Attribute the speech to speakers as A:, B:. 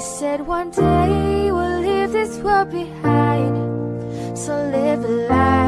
A: said one day we'll leave this world behind. So live a life